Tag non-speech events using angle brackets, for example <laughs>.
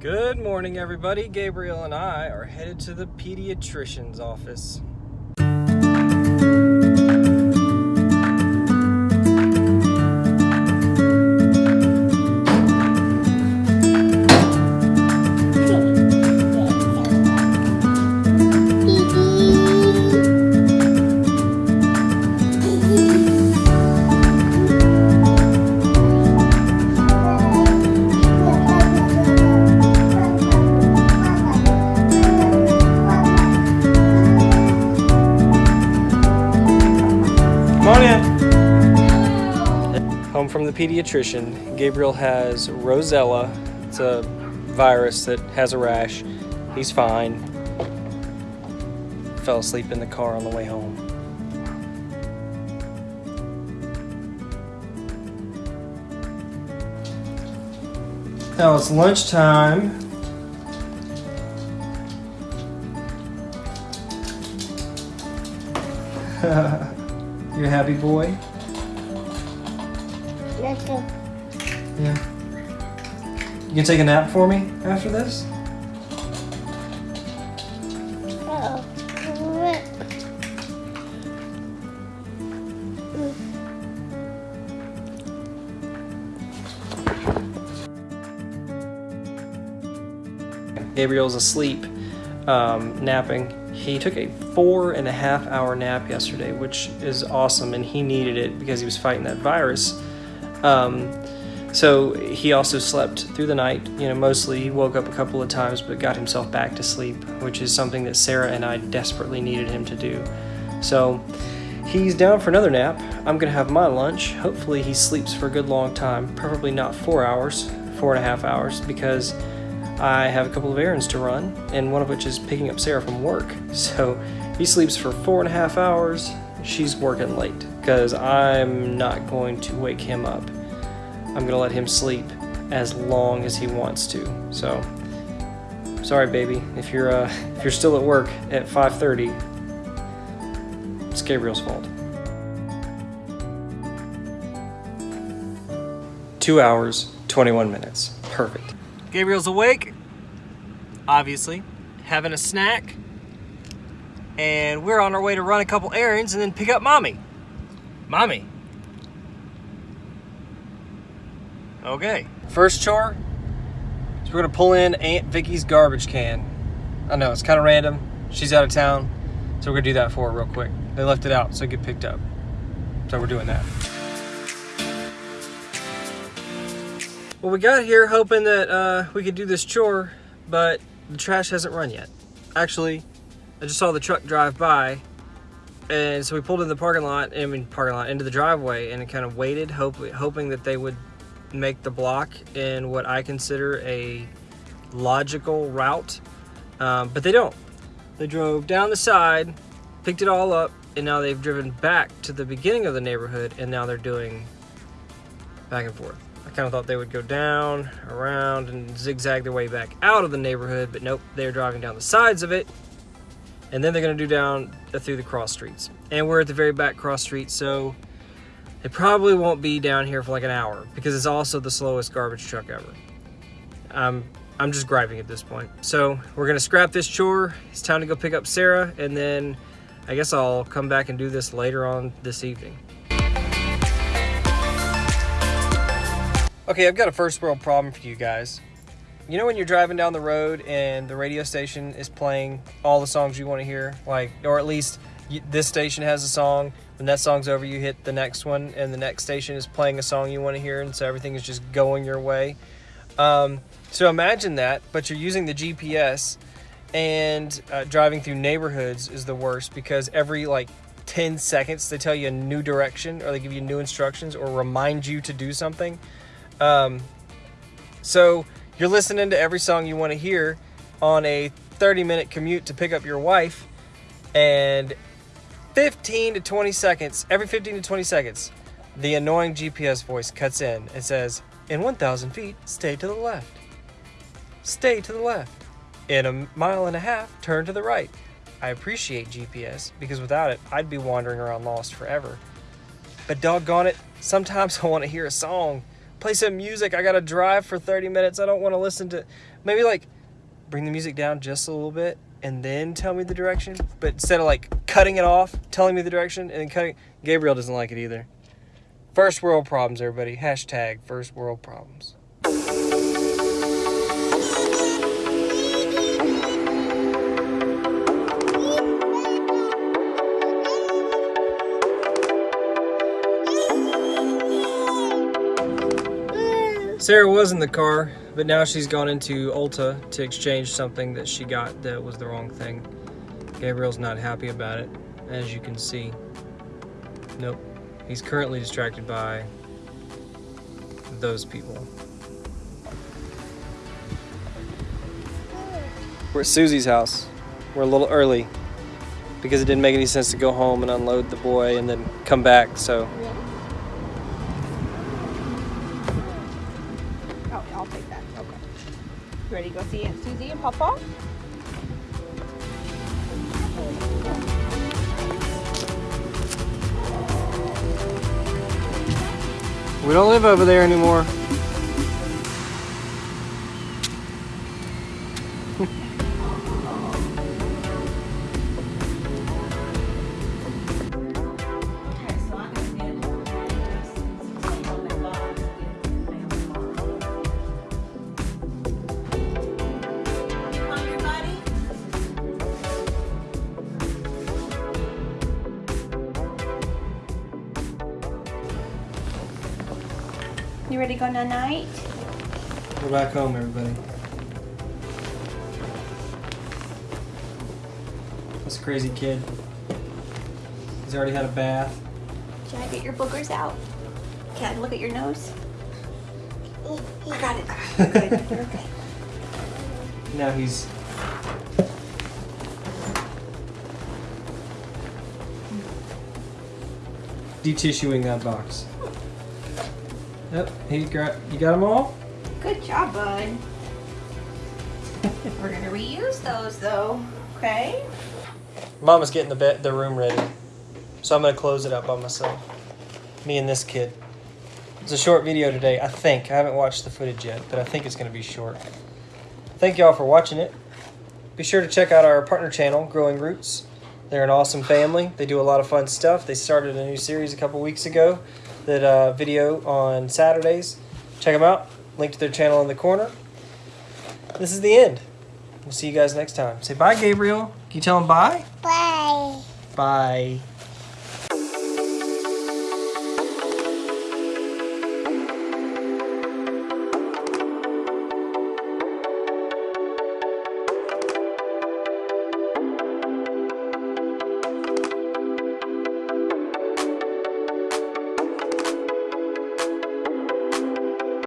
Good morning, everybody. Gabriel and I are headed to the pediatrician's office. Pediatrician. Gabriel has roseola. It's a virus that has a rash. He's fine. Fell asleep in the car on the way home. Now it's lunchtime. <laughs> you a happy boy? Yeah. You can take a nap for me after this? Gabriel's asleep, um, napping. He took a four and a half hour nap yesterday, which is awesome, and he needed it because he was fighting that virus. Um, so he also slept through the night. You know, mostly he woke up a couple of times, but got himself back to sleep, which is something that Sarah and I desperately needed him to do. So he's down for another nap. I'm gonna have my lunch. Hopefully he sleeps for a good long time, probably not four hours, four and a half hours, because I have a couple of errands to run, and one of which is picking up Sarah from work. <laughs> So he sleeps for four and a half hours. She's working late because I'm not going to wake him up. I'm gonna let him sleep as long as he wants to. So sorry, baby, if you're uh, if you're still at work at 5:30, it's Gabriel's fault. Two hours, 21 minutes. Perfect. Gabriel's awake, obviously, having a snack, and we're on our way to run a couple errands and then pick up mommy. Mommy. Okay. First chore is we're gonna pull in Aunt Vicky's garbage can. I know it's kind of random. She's out of town, so we're gonna do that for her real quick. They left it out so it get picked up. So we're doing that. Well, we got here hoping that uh, we could do this chore, but the trash hasn't run yet. Actually, I just saw the truck drive by, and so we pulled in the parking lot, I mean parking lot, into the driveway, and kind of waited, hope, hoping that they would make the block in what I consider a logical route, um, but they don't. They drove down the side, picked it all up, and now they've driven back to the beginning of the neighborhood, and now they're doing back and forth. I kind of thought they would go down, around, and zigzag their way back out of the neighborhood, but nope, they're driving down the sides of it, and then they're going to do down through the cross streets. And we're at the very back cross street, so it probably won't be down here for like an hour because it's also the slowest garbage truck ever. Um, I'm just griping at this point. So we're going to scrap this chore. It's time to go pick up Sarah, and then I guess I'll come back and do this later on this evening. Okay, I've got a first world problem for you guys. You know when you're driving down the road and the radio station is playing all the songs you want to hear, like, or at least you, this station has a song. When that song's over, you hit the next one, and the next station is playing a song you want to hear, and so everything is just going your way. Um, so imagine that, but you're using the GPS, and uh, driving through neighborhoods is the worst because every like 10 seconds they tell you a new direction, or they give you new instructions, or remind you to do something. Um, so you're listening to every song you want to hear on a 30 minute commute to pick up your wife, and 15 to 20 seconds, every 15 to 20 seconds, the annoying GPS voice cuts in and says, In 1,000 feet, stay to the left. Stay to the left. In a mile and a half, turn to the right. I appreciate GPS because without it, I'd be wandering around lost forever. But doggone it, sometimes <laughs> I want to hear a song. Play some music. I gotta drive for 30 minutes. I don't want to listen to maybe like bring the music down just a little bit and then tell me the direction. But instead of like cutting it off, telling me the direction, and then cutting, Gabriel doesn't like it either. First world problems, everybody. Hashtag first world problems. Sarah was in the car, but now she's gone into Ulta to exchange something that she got that was the wrong thing. Gabriel's not happy about it, as you can see. Nope. He's currently distracted by those people. We're at Susie's house. We're a little early because it didn't make any sense to go home and unload the boy and then come back, so Oh, I'll take that. Okay. Ready to go see Aunt Susie and Papa? we don't live over there anymore. You ready to go night? We're back home, everybody. This crazy kid. He's already had a bath. Should I get your boogers out? Can I look at your nose? I got it. <laughs> Good. You're okay. Now he's detissuing that box. Yep, he got you got them all. Good job, bud. <laughs> We're gonna reuse those though. Okay. Mama's getting the bed, the room ready, so I'm gonna close it up by myself. Me and this kid. It's a short video today, I think. I haven't watched the footage yet, but I think it's gonna be short. Thank y'all for watching it. Be sure to check out our partner channel, Growing Roots. They're an awesome family. They do a lot of fun stuff. They started a new series a couple weeks ago that uh, video on Saturdays. Check them out. Link to their channel in the corner. This is the end. We'll see you guys next time. Say bye, Gabriel. Can you tell him bye? Bye. Bye.